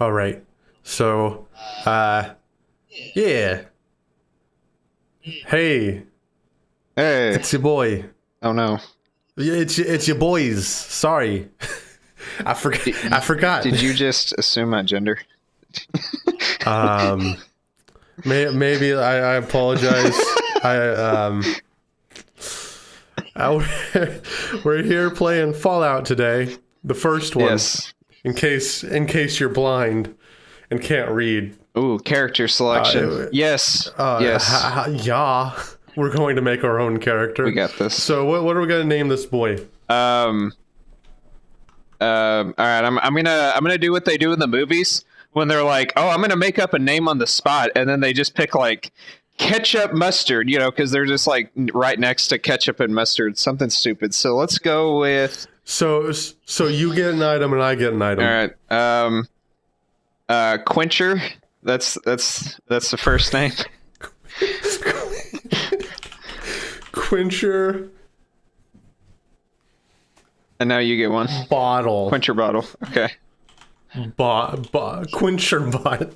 All right. So, uh, yeah. Hey, Hey. it's your boy. Oh no. Yeah, It's it's your boys. Sorry, I forgot. I forgot. Did you just assume my gender? Um, may, maybe I, I apologize. I um, I, we're here playing Fallout today, the first one. Yes. In case in case you're blind and can't read. Ooh, character selection. Uh, yes. Uh, yes. ha- ha- yeah, we're going to make our own character. we got this. So what what are we gonna name this boy? Um. Um. All right. I'm. I'm gonna. I'm gonna do what they do in the movies when they're like, "Oh, I'm gonna make up a name on the spot," and then they just pick like ketchup mustard. You know, because they're just like right next to ketchup and mustard. Something stupid. So let's go with. So so you get an item and I get an item. All right. Um. Uh. Quencher. That's that's that's the first name. Quencher And now you get one. bottle. Quencher bottle. Okay. Bot, bot, quencher bot.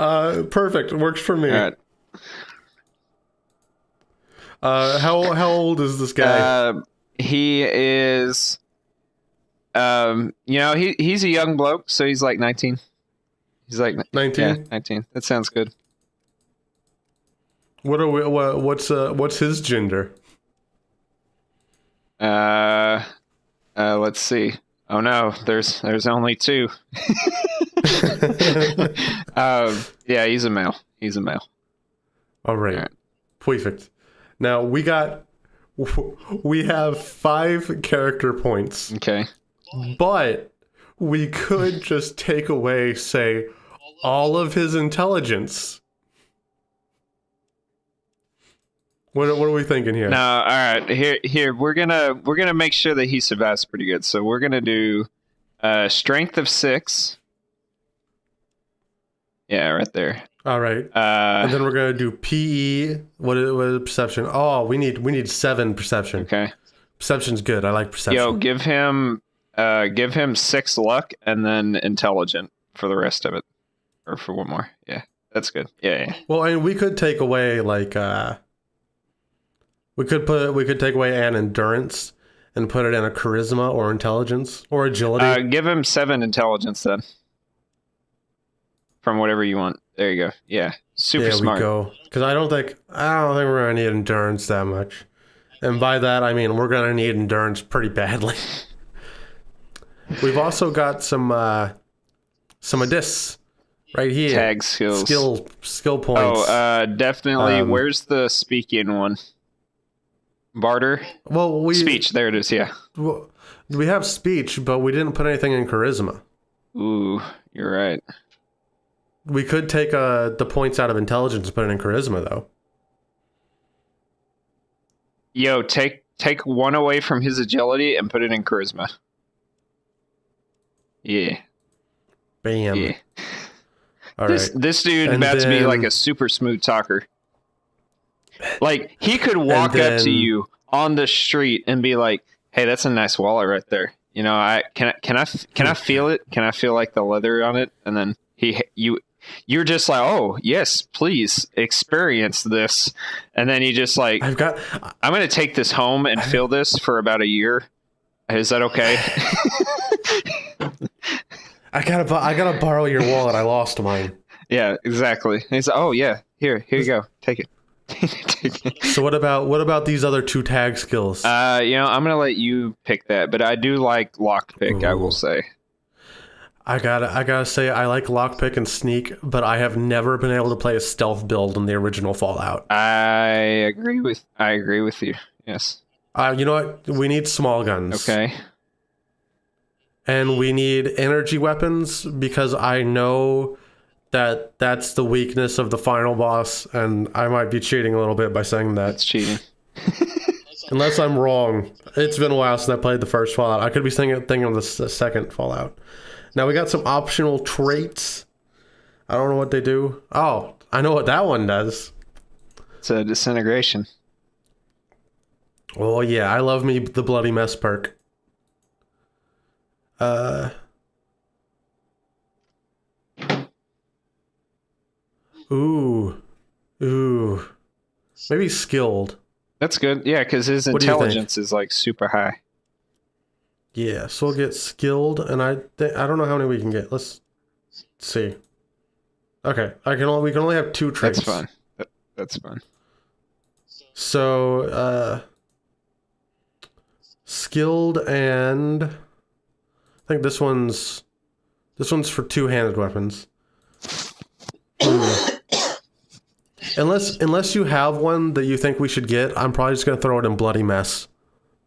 Uh, perfect. Works for me. All right. Uh, how how old is this guy? Uh, he is, um, you know, he he's a young bloke, so he's like nineteen. He's like Nineteen. yeah, nineteen. That sounds good. What are we? What, what's uh what's his gender? Uh, uh, let's see. Oh no, there's there's only two. um, yeah, he's a male. He's a male. All right. Alright. Perfect. Now we got we have five character points, Okay. but we could just take away, say, all of his intelligence. What, what are we thinking here? No, all right. Here, here we're gonna we're gonna make sure that he survives pretty good. So we're gonna do uh, strength of six. Yeah, right there. All right. Uh, And then we're gonna do PE. What is, what is perception? Oh, we need we need seven perception. okay. Perception's good. I like perception. Yo, give him uh, give him six luck and then intelligent for the rest of it, or for one more. Yeah, that's good. Yeah, yeah. Well, I mean, we could take away like uh, we could put we could take away an endurance and put it in a charisma or intelligence or agility. Uh, give him seven intelligence then. From whatever you want. There you go. Yeah, super there smart. we go. Because I don't think I don't think we're gonna need endurance that much, and by that I mean we're gonna need endurance pretty badly. We've also got some uh, some of this right here. Tag skills. skill skill points. Oh, uh, definitely. Um, Where's the speaking one? Barter well, we speech. There it is. Yeah. well, we have speech, but we didn't put anything in charisma. Ooh, you're right. We could take uh, the points out of intelligence and put it in charisma, though. Yo, take take one away from his agility and put it in charisma. Yeah, Bam. yeah. All this right. this dude And about to be like a super smooth talker. Like he could walk up to you on the street and be like, "Hey, that's a nice wallet right there." You know, I can I can I can I feel it? Can I feel like the leather on it? And then he you you're just like, "Oh, yes, please experience this." And then you just like, I've got. "I'm going to take this home and feel this for about a year." Is that okay? I gotta. I gotta borrow your wallet. I lost mine. yeah, exactly. And he's like, "Oh yeah, here, here you go. Take it." So what about what about these other two tag skills? Uh, you know, I'm gonna let you pick that, but I do like lockpick. I Ooh. will say. I gotta. I gotta say I like lockpick and sneak, but I have never been able to play a stealth build in the original Fallout. I agree with. I agree with you. Yes. Uh, you know what? We need small guns. Okay. and we need energy weapons because I know that that's the weakness of the final boss, and I might be cheating a little bit by saying that. That's cheating. Unless I'm wrong. It's been a while since I played the first Fallout. I could be thinking, thinking of the second Fallout. Now we got some optional traits. I don't know what they do. Oh, I know what that one does. It's a disintegration. Oh yeah, I love me the bloody mess perk. Uh Ooh. Ooh. Maybe skilled. That's good. Yeah, because his what intelligence is like super high. Yeah, so we'll get skilled, and I th- I don't know how many we can get. Let's see. Okay, I can only we can only have two traits. That's fun. That, that's fun. So, uh, skilled and I think this one's this one's for two-handed weapons. Unless unless you have one that you think we should get, I'm probably just gonna throw it in bloody mess.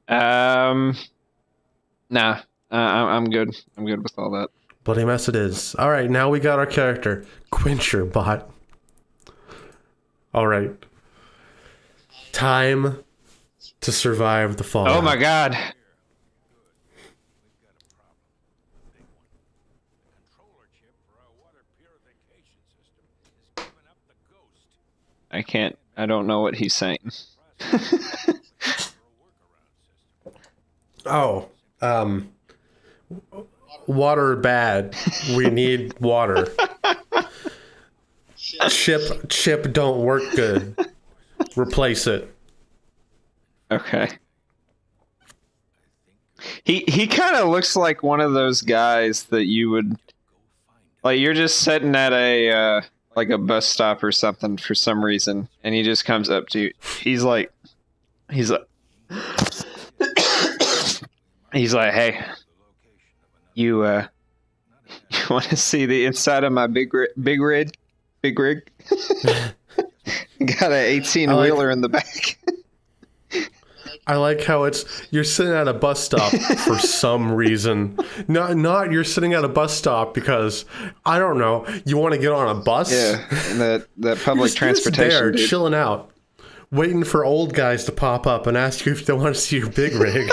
Um, nah, uh, I- I'm good. I'm good with all that. Bloody mess it is. All right, now we got our character, Quencher Bot. All right, time to survive the fall. Oh my god. controller chip for our water purification system is giving up the ghost. I can't. I don't know what he's saying. Oh, um, water bad. We need water. chip chip don't work good. Replace it. Okay. He he kind of looks like one of those guys that you would like. You're just sitting at a uh, like a bus stop or something for some reason, and he just comes up to you. He's like, he's like, he's like, hey, you uh, you want to see the inside of my big ri- big rig, big rig? Got an 18 like- wheeler in the back. I like how it's you're sitting at a bus stop for some reason. Not not you're sitting at a bus stop because I don't know, you want to get on a bus? Yeah, and that that public You're just- you're just there dude. chilling out. Waiting for old guys to pop up and ask you if they want to see your big rig.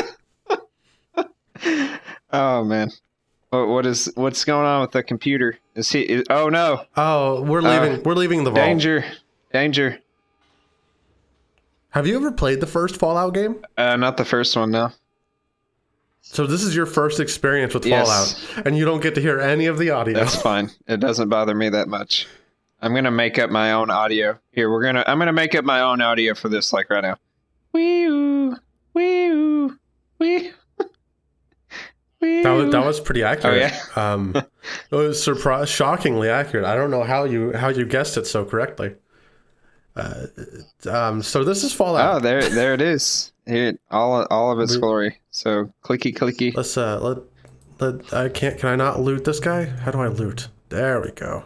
Oh man, what, what is what's going on with the computer? Is he? Is, oh no! oh, we're leaving we're leaving the vault. Danger! Danger! Have you ever played the first Fallout game? Uh, not the first one, no. So this is your first experience with Yes. Fallout, and you don't get to hear any of the audio. That's fine. It doesn't bother me that much. I'm gonna make up my own audio. Here, we're gonna. I'm gonna make up my own audio for this, like right now. Wee oo, wee oo, wee. That was, that was pretty accurate. Oh, um, it was surprise, shockingly accurate. I don't know how you how you guessed it so correctly. Uh, um, so this is Fallout. Oh, there, there it is. Here, all, all of its glory. So clicky, clicky. Let's uh, let let I can't. Can I not loot this guy? How do I loot? There we go.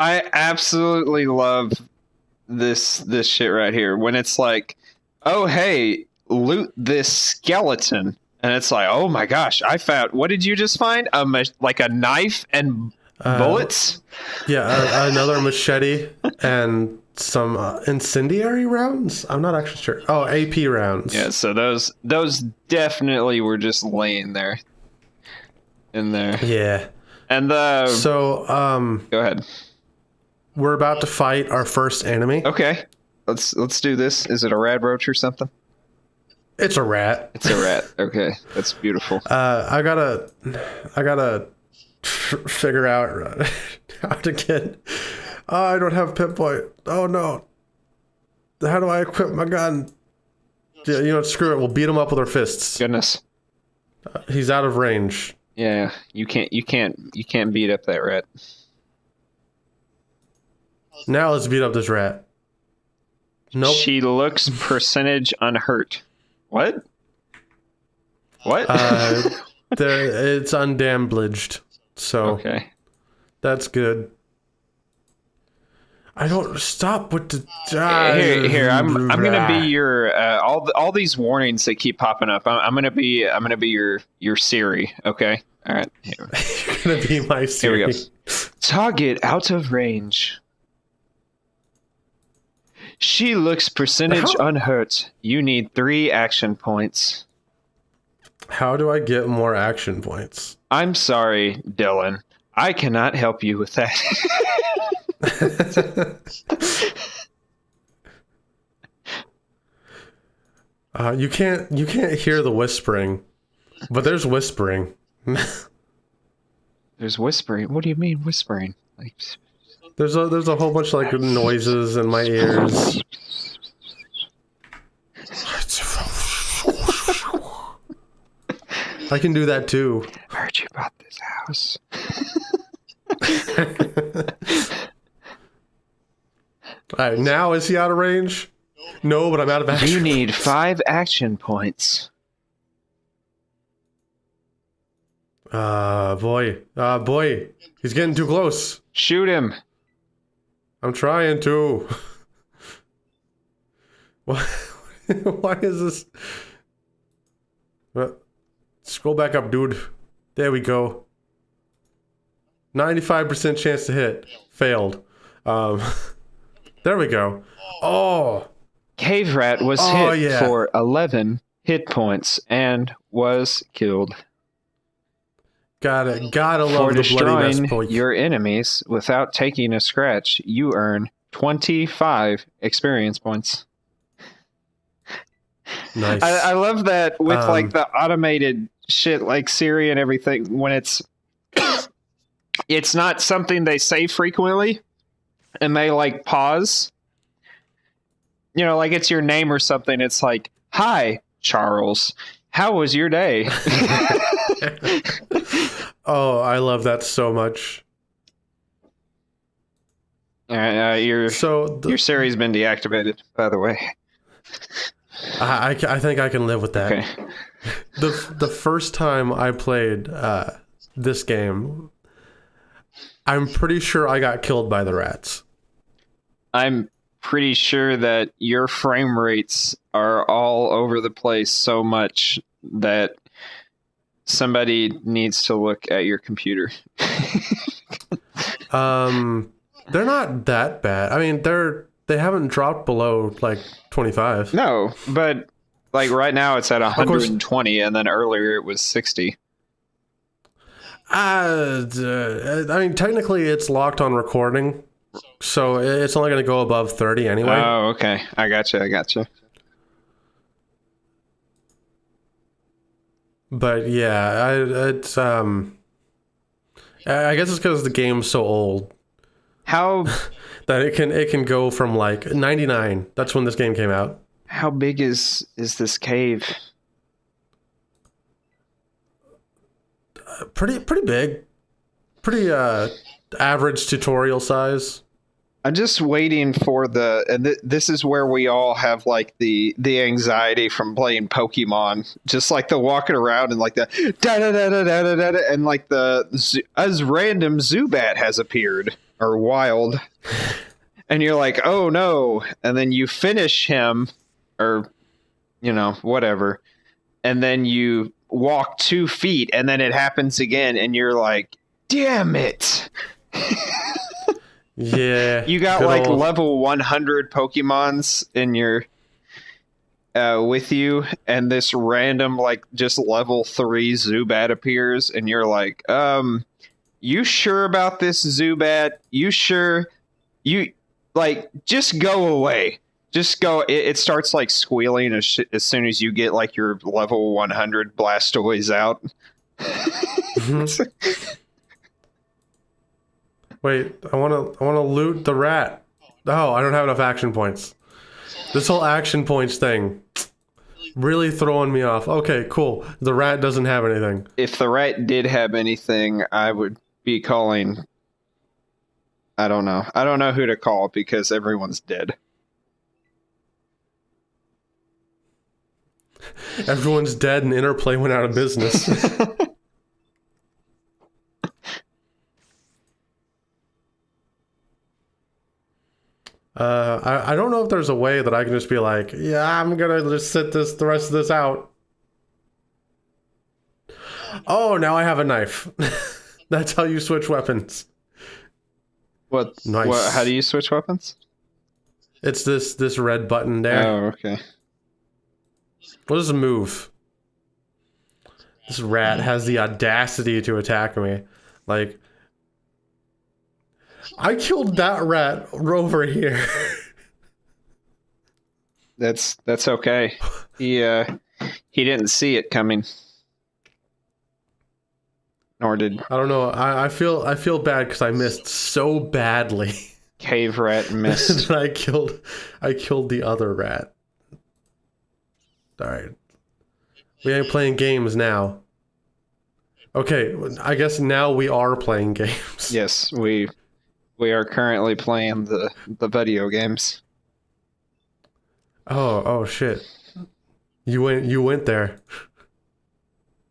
I absolutely love this this shit right here when it's like, oh hey, loot this skeleton, and it's like, oh my gosh, I found. What did you just find? A ma- like a knife and Uh, bullets. Yeah, a, another machete and some uh, incendiary rounds. I'm not actually sure. Oh, AP rounds. Yeah, so those those definitely were just laying there, in there. Yeah. And the So um, go ahead. we're about to fight our first enemy. Okay, let's let's do this. Is it a rad roach or something? It's a rat. It's a rat. Okay, that's beautiful. Uh, I gotta, I gotta f- figure out how to get. Oh, I don't have pinpoint. Oh no. How do I equip my gun? Yeah, you know, screw it. We'll beat him up with our fists. Goodness. He's out of range. Yeah, you can't you can't you can't beat up that rat. Now let's beat up this rat. Nope. She looks percentage unhurt. What? What? Uh, there, it's undamaged, so okay. that's good. I don't stop with the. Ah, Here, here. I'm I'm gonna be your uh, all the, all these warnings that keep popping up. I'm, I'm gonna be I'm gonna be your your Siri. Okay. All right. You're gonna be my Siri. here we go. Siri. Target out of range. She looks percentage How- unhurt. You need three action points. How do I get more action points? I'm sorry, Dylan. I cannot help you with that. Uh, you can't you can't hear the whispering, but there's whispering. There's whispering. What do you mean whispering? Like, There's a there's a whole bunch of like noises in my ears. I can do that too. I heard you bought this house. All right, now is he out of range? No, but I'm out of action. You need five action points. Uh, boy. Uh, boy. He's getting too close. Shoot him. I'm trying to. Why, why is this? Uh, scroll back up, dude. There we go. 95% chance to hit. Failed. Um, there we go. Oh, Cave Rat was Oh, hit yeah. for 11 hit points and was killed. Gotta, gotta For the destroying point. your enemies without taking a scratch, you earn 25 experience points. Nice. I, I love that with Um, like the automated shit like Siri and everything when it's it's not something they say frequently and they like pause. You know, like it's your name or something. It's like, "Hi, Charles. How was your day?" oh, I love that so much. uh, uh, your So the, your Siri's been deactivated, by the way. I, I, I think I can live with that. Okay. the the first time I played uh, this game, I'm pretty sure I got killed by the rats. I'm pretty sure that your frame rates are all over the place so much that somebody needs to look at your computer. Um, they're not that bad. I mean, they're they haven't dropped below like 25. no, but like right now it's at course. 120 and then earlier it was 60. Uh, I mean, technically it's locked on recording, so it's only going to go above 30 anyway. Oh, okay. I gotcha. I gotcha. But yeah, I, it's um, I guess it's because the game's so old How that it can it can go from like 99. That's when this game came out. how big is is this cave? pretty pretty big pretty uh average tutorial size I'm just waiting for the, and th- this is where we all have like the the anxiety from playing Pokemon, just like the walking around and like the da da da da da da da, and like the as random Zubat has appeared or wild, and you're like, oh no, and then you finish him, or you know whatever, and then you walk two feet, and then it happens again, and you're like, damn it. yeah You got like old- level 100 Pokemons in your uh, with you, and this random like just level three Zubat appears, and you're like, um, you sure about this Zubat? You sure? You like just go away. Just go. It, it starts like squealing as, sh- as soon as you get like your level 100 Blastoise out. Mhm. wait i want to i want to loot the rat oh i don't have enough action points this whole action points thing really throwing me off okay cool the rat doesn't have anything if the rat did have anything, I would be calling. I don't know. I don't know who to call because everyone's dead. everyone's dead and interplay went out of business Uh, I, I don't know if there's a way that I can just be like, yeah, I'm gonna just sit this the rest of this out. Oh, now I have a knife. That's how you switch weapons. What? Nice. What, how do you switch weapons? It's this this red button there. Oh, okay. What does move? This rat has the audacity to attack me. Like, I killed that rat over here. That's that's okay. He uh he didn't see it coming. Nor did I don't know. I, I feel I feel bad because I missed so badly Cave Rat missed. that I killed I killed the other rat. All right, we ain't playing games now. Okay, I guess now we are playing games. yes, we we are currently playing the the video games. Oh oh shit! You went you went there.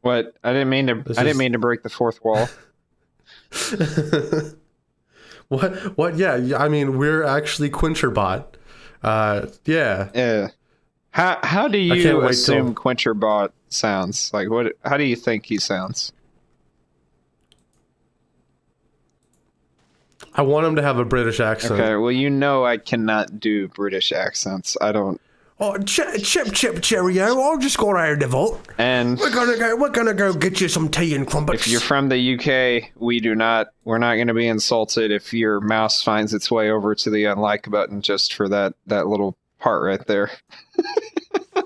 What? I didn't mean to. This I didn't is- mean to break the fourth wall. what what? Yeah, I mean we're actually Quencherbot. Uh, yeah. Yeah. How how do you assume till- Quencherbot sounds? Like what? How do you think he sounds? I want him to have a British accent. Okay. Well, you know I cannot do British accents. I don't. Oh, chip, chip, chip, cheerio! I'll just go out of the vault. And We're gonna go. We're gonna go get you some tea and crumpets. if you're from the UK, we do not. We're not going to be insulted if your mouse finds its way over to the unlike button just for that that little part right there.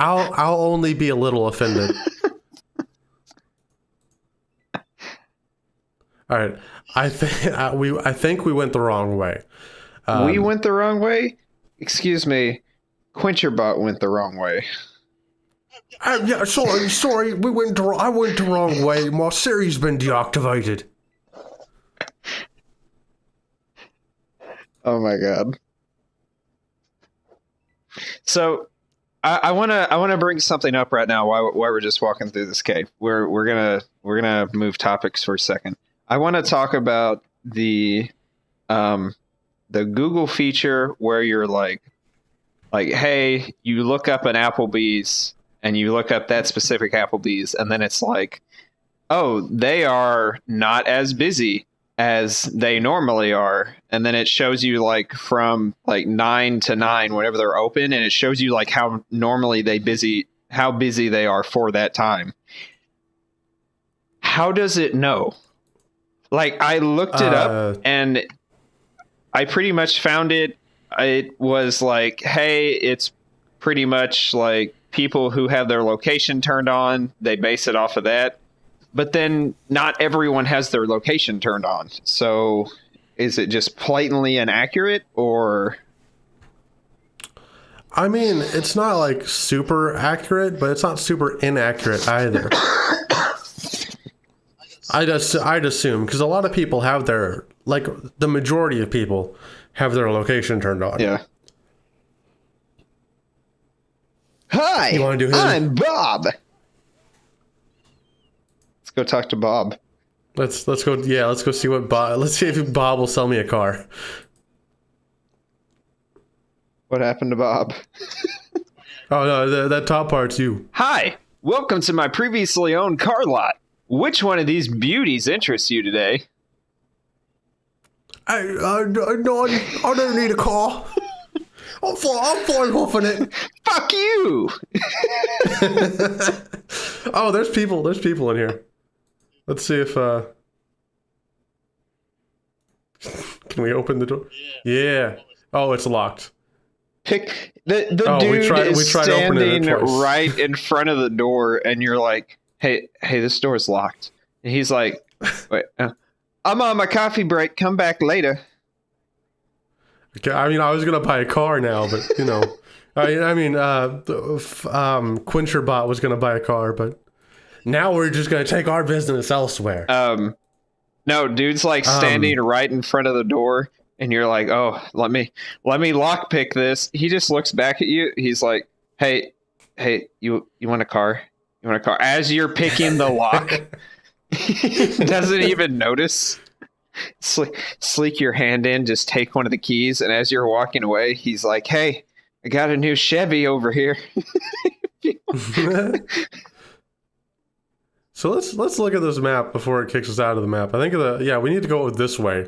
I'll I'll only be a little offended. All right, I think uh, we I think we went the wrong way. Um, we went the wrong way. Excuse me. Quencherbot went the wrong way. uh, yeah, sorry, sorry, we went. The, I went the wrong way. My Siri's been deactivated. Oh my god. So I want to I want to bring something up right now while, while we're just walking through this cave. We're we're gonna we're gonna move topics for a second. I want to talk about the um the Google feature where you're like like hey you look up an Applebee's and you look up that specific Applebee's and then it's like oh they are not as busy as they normally are. And then it shows you like from like 9 to 9 whenever they're open and it shows you like how normally they busy how busy they are for that time. How does it know like i looked it up Uh, and i pretty much found it it was like hey it's pretty much like people who have their location turned on they base it off of that but then not everyone has their location turned on. So is it just blatantly inaccurate or I mean, it's not like super accurate, but it's not super inaccurate either. I'd ass- I'd assume because a lot of people have their like the majority of people have their location turned on. yeah. Hi, You wanna do his? I'm Bob. Let's go talk to Bob. Let's let's go. Yeah, let's go see what Bob. Let's see if Bob will sell me a car. What happened to Bob? Oh no, the, that top part's you. Hi, welcome to my previously owned car lot. Which one of these beauties interests you today? I I, I no, I, I don't need a car. I'm fine. I'm fine huffing it. Fuck you! Oh, there's people. There's people in here. Let's see if uh can we open the door? Yeah. Oh, it's locked. Pick the the Oh, we dude tried- is we tried standing right in front of the door, and you're like, "Hey, hey, this door's locked." And he's like, "Wait, uh, I'm on my coffee break. Come back later." Okay, I mean, I was gonna buy a car now, but you know, I, I mean, uh, um, Quencherbot was gonna buy a car, but now we're just gonna take our business elsewhere. Um, no, dude's like Um, standing right in front of the door, and you're like, "Oh, let me let me lockpick this." He just looks back at you. He's like, "Hey, hey, you you want a car? You want a car?" As you're picking the lock, doesn't even notice. Sle- sleek your hand in, just take one of the keys, and as you're walking away, he's like, "Hey, I got a new Chevy over here." so let's let's look at this map before it kicks us out of the map. I think the yeah, we need to go this way.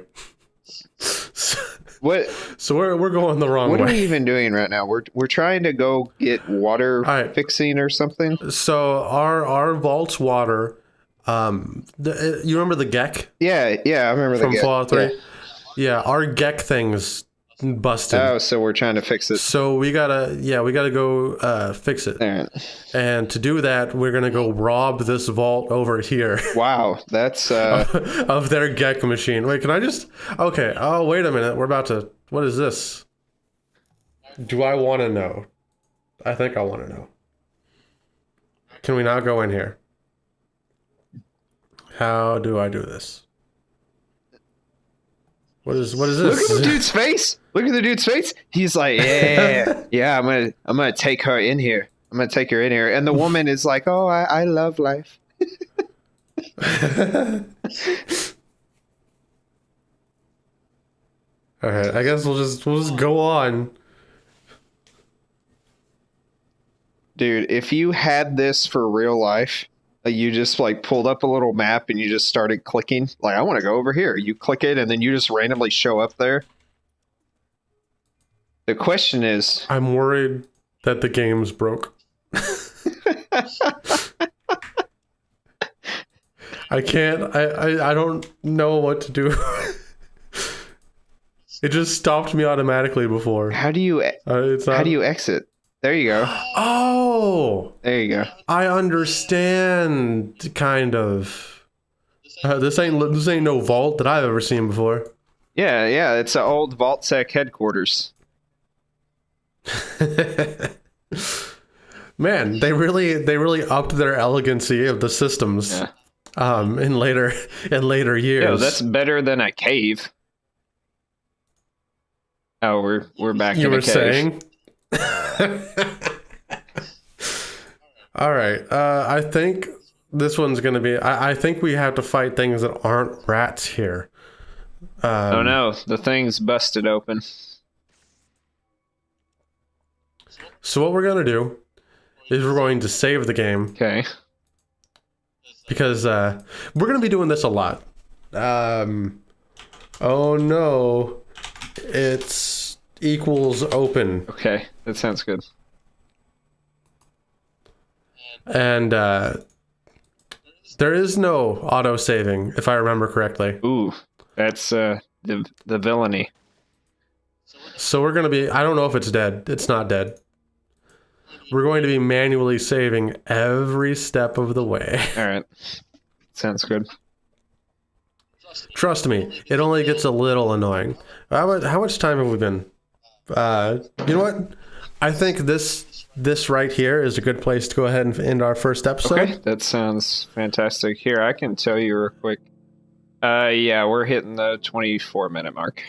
What So we're we're going the wrong way. What are we even doing right now? We're we're trying to go get water Alright. fixing or something. So our our vault's water. Um, the, uh, you remember the GECK Yeah, yeah, I remember from the Fallout Three? Yeah. Yeah. our GECK things busted. Oh, so we're trying to fix it. So we gotta, yeah, we gotta go uh, fix it. All right. And to do that, we're gonna go rob this vault over here Wow, that's uh, of their GECK machine. Wait, can I just? Okay. Oh, wait a minute. We're about to. What is this? Do I want to know? I think I want to know. Can we not go in here? How do I do this? What is what is this? look at the dude's face. Look at the dude's face. He's like, yeah, yeah. I'm gonna, I'm gonna take her in here. I'm gonna take her in here. And the woman is like, oh, I, I love life. All right, I guess we'll just we'll just go on. Dude, if you had this for real life, you just like pulled up a little map and you just started clicking, like I want to go over here. You click it and then you just randomly show up there. The question is, I'm worried that the game's broke. I can't. I, I I don't know what to do. it just stopped me automatically before. how do you Uh, how do you exit? There you go. Oh, There you go. I understand. Kind of. Uh, this ain't this ain't no vault that I've ever seen before. Yeah, yeah, it's an old Vault-Tec headquarters. Man, they really they really upped their elegancy of the systems. Yeah. Um, in later in later years. Yo, that's better than a cave. Oh, we're we're back you in were saying. All right. Uh, I think this one's gonna be. I, I think we have to fight things that aren't rats here. Um, Oh no, the thing's busted open. So what we're gonna do is we're going to save the game Okay. because uh, we're gonna be doing this a lot. Um, oh no, it's equals open. Okay, that sounds good. And uh, there is no auto saving, if I remember correctly. Ooh, that's uh the the villainy. So we're going to be, I don't know if it's dead. It's not dead. We're going to be manually saving every step of the way. All right, sounds good. Trust me, it only gets a little annoying. How much, how much time have we been? Uh, you know what? I think this this right here is a good place to go ahead and end our first episode. Okay, that sounds fantastic. Here, I can tell you real quick. Uh, yeah, we're hitting the 24 minute mark.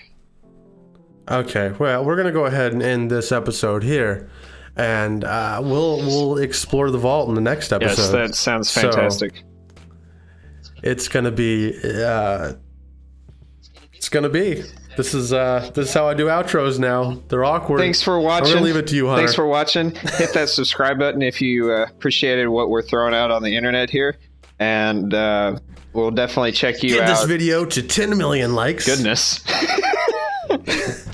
Okay, well, we're gonna go ahead and end this episode here, and uh, we'll we'll explore the vault in the next episode. Yes, that sounds So- fantastic. It's gonna be, uh, it's gonna be. This is uh, this is how I do outros now. They're awkward. Thanks for watching. I'm gonna leave it to you, Hunter. Thanks for watching. Hit that subscribe button if you uh, appreciated what we're throwing out on the internet here, and uh, we'll definitely check you Get out. this video to 10 million likes. Goodness.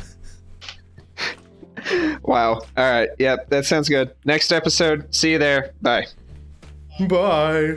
wow. All right. Yep. That sounds good. Next episode. See you there. Bye. Bye.